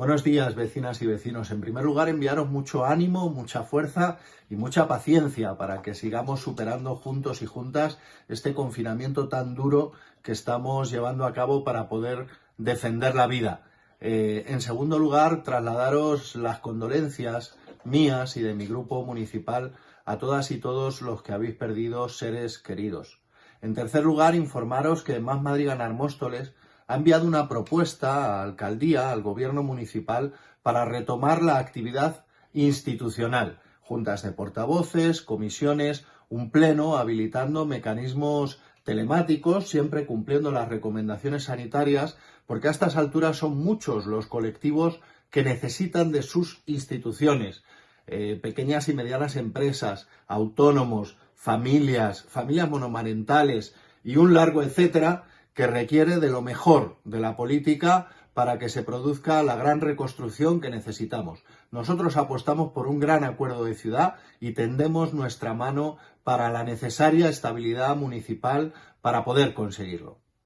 Buenos días, vecinas y vecinos. En primer lugar, enviaros mucho ánimo, mucha fuerza y mucha paciencia para que sigamos superando juntos y juntas este confinamiento tan duro que estamos llevando a cabo para poder defender la vida. Eh, en segundo lugar, trasladaros las condolencias mías y de mi grupo municipal a todas y todos los que habéis perdido seres queridos. En tercer lugar, informaros que Más Madrid Ganar Móstoles ha enviado una propuesta a la alcaldía, al gobierno municipal, para retomar la actividad institucional, juntas de portavoces, comisiones, un pleno habilitando mecanismos telemáticos, siempre cumpliendo las recomendaciones sanitarias, porque a estas alturas son muchos los colectivos que necesitan de sus instituciones, eh, pequeñas y medianas empresas, autónomos, familias, familias monomarentales y un largo etcétera, que requiere de lo mejor de la política para que se produzca la gran reconstrucción que necesitamos. Nosotros apostamos por un gran acuerdo de ciudad y tendemos nuestra mano para la necesaria estabilidad municipal para poder conseguirlo.